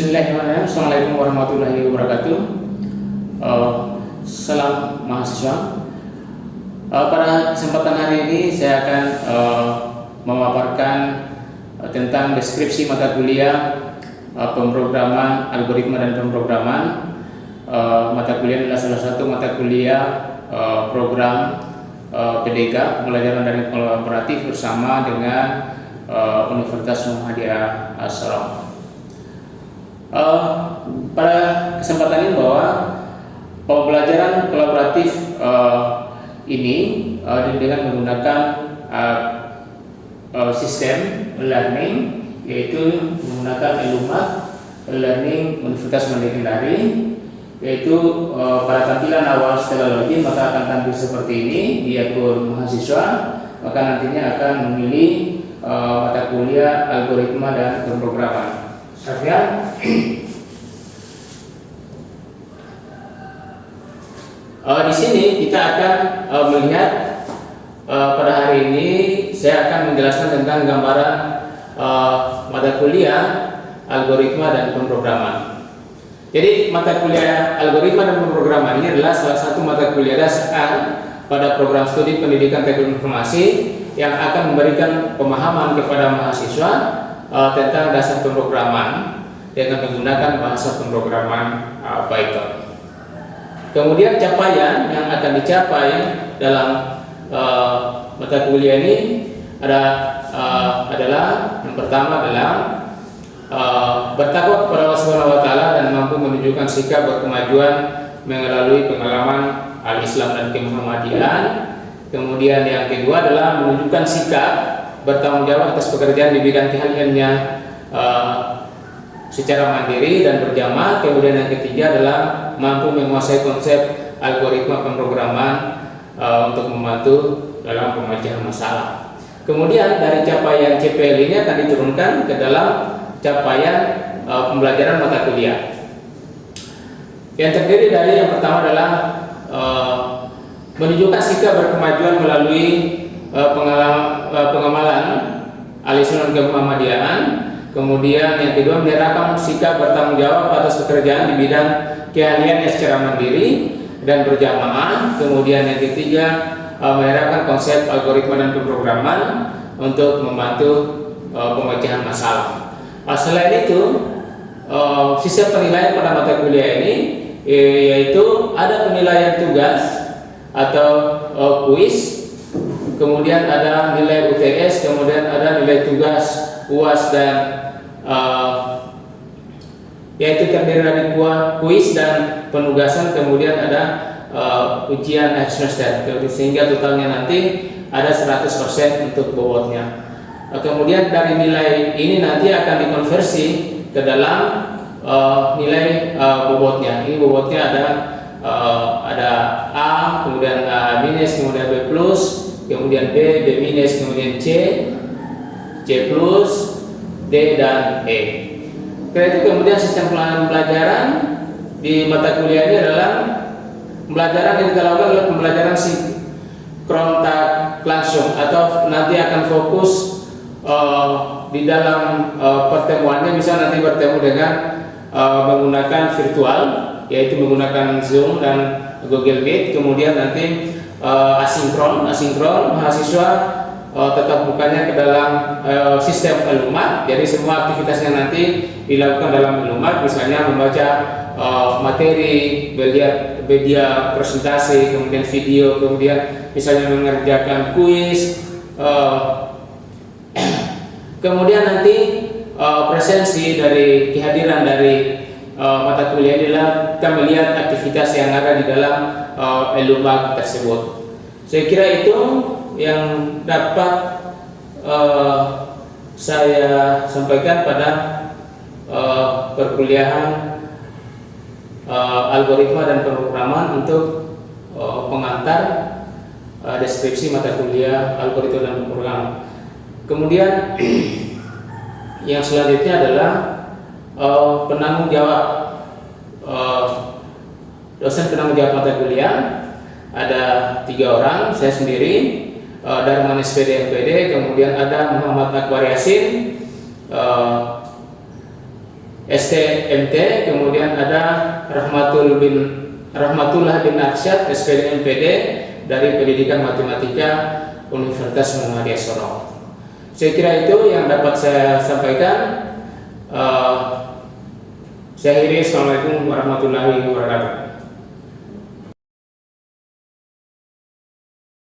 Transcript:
Bismillahirrahmanirrahim. Assalamualaikum warahmatullahi wabarakatuh. Uh, salam mahasiswa. Uh, pada kesempatan hari ini saya akan uh, memaparkan uh, tentang deskripsi mata kuliah uh, pemrograman algoritma dan pemrograman. Uh, mata kuliah adalah salah satu mata kuliah uh, program uh, PDK pembelajaran dari kolaboratif bersama dengan uh, Universitas Muhammadiyah Assalam. Uh, pada kesempatan ini bahwa pembelajaran kolaboratif uh, ini uh, dengan menggunakan uh, uh, sistem learning yaitu menggunakan Elumat Learning Universitas Mandiri yaitu uh, pada tampilan awal setelah maka akan tampil seperti ini di akun mahasiswa maka nantinya akan memilih uh, mata kuliah algoritma dan pemrograman Sekalian uh, di sini kita akan uh, melihat uh, pada hari ini saya akan menjelaskan tentang gambaran uh, mata kuliah algoritma dan pemrograman. Jadi mata kuliah algoritma dan pemrograman ini adalah salah satu mata kuliah dasar pada program studi pendidikan teknologi informasi yang akan memberikan pemahaman kepada mahasiswa uh, tentang dasar pemrograman dengan menggunakan bahasa pemrograman uh, Python. Kemudian capaian yang akan dicapai dalam uh, mata kuliah ini ada uh, adalah yang pertama adalah uh, bertakwa kepada Allah taala dan mampu menunjukkan sikap berkemajuan melalui pengalaman al-Islam dan kemuhammadian. Kemudian yang kedua adalah menunjukkan sikap bertanggung jawab atas pekerjaan di bidang keahliannya uh, secara mandiri dan berjamaah. Kemudian yang ketiga adalah mampu menguasai konsep algoritma pemrograman uh, untuk membantu dalam pemecahan masalah. Kemudian dari capaian CPL ini akan diturunkan ke dalam capaian uh, pembelajaran mata kuliah. Yang terdiri dari yang pertama adalah uh, menunjukkan sikap berkemajuan melalui pengalaman, uh, pengamalan alisan Muhammadiyaan kemudian yang kedua menyerahkan sikap bertanggung jawab atas pekerjaan di bidang keahliannya secara mandiri dan berjamaah. Kemudian yang ketiga uh, menerapkan konsep algoritma dan pemrograman untuk membantu pemecahan masalah. Uh, selain itu sistem penilaian pada mata kuliah ini yaitu ada penilaian tugas atau kuis kemudian ada nilai UTS, kemudian ada nilai tugas UAS dan uh, yaitu terdiri dari kuis dan penugasan, kemudian ada uh, ujian akhir semester, sehingga totalnya nanti ada 100% untuk bobotnya. Uh, kemudian dari nilai ini nanti akan dikonversi ke dalam uh, nilai uh, bobotnya. Ini bobotnya ada uh, ada A, kemudian A minus, kemudian B plus, kemudian B, B minus, kemudian C, C plus, D dan E. Karena itu kemudian sistem pelajaran di mata kuliah ini adalah pembelajaran yang kita lakukan adalah pembelajaran sinkrontak langsung atau nanti akan fokus uh, di dalam uh, pertemuannya bisa nanti bertemu dengan uh, menggunakan virtual yaitu menggunakan Zoom dan Google Meet kemudian nanti uh, asinkron, asinkron mahasiswa uh, tetap bukanya ke dalam uh, sistem elumat. Jadi semua aktivitasnya nanti dilakukan dalam elumat, misalnya membaca uh, materi, melihat media presentasi, kemudian video, kemudian misalnya mengerjakan kuis. Uh, kemudian nanti uh, presensi dari kehadiran dari uh, mata kuliah adalah kita melihat aktivitas yang ada di dalam uh, elumak tersebut. Saya kira itu yang dapat uh, saya sampaikan pada uh, perkuliahan uh, algoritma dan pemrograman untuk uh, pengantar uh, deskripsi mata kuliah algoritma dan pemrograman. Kemudian yang selanjutnya adalah uh, penanggung jawab uh, dosen penanggung jawab mata kuliah ada tiga orang saya sendiri uh, Darman SPD MPD kemudian ada Muhammad Akbar Yasin STMT, kemudian ada Rahmatul bin Rahmatullah bin Arsyad SPD MPD dari Pendidikan Matematika Universitas Muhammadiyah Sorong. Saya kira itu yang dapat saya sampaikan. Saya akhiri Assalamualaikum warahmatullahi wabarakatuh.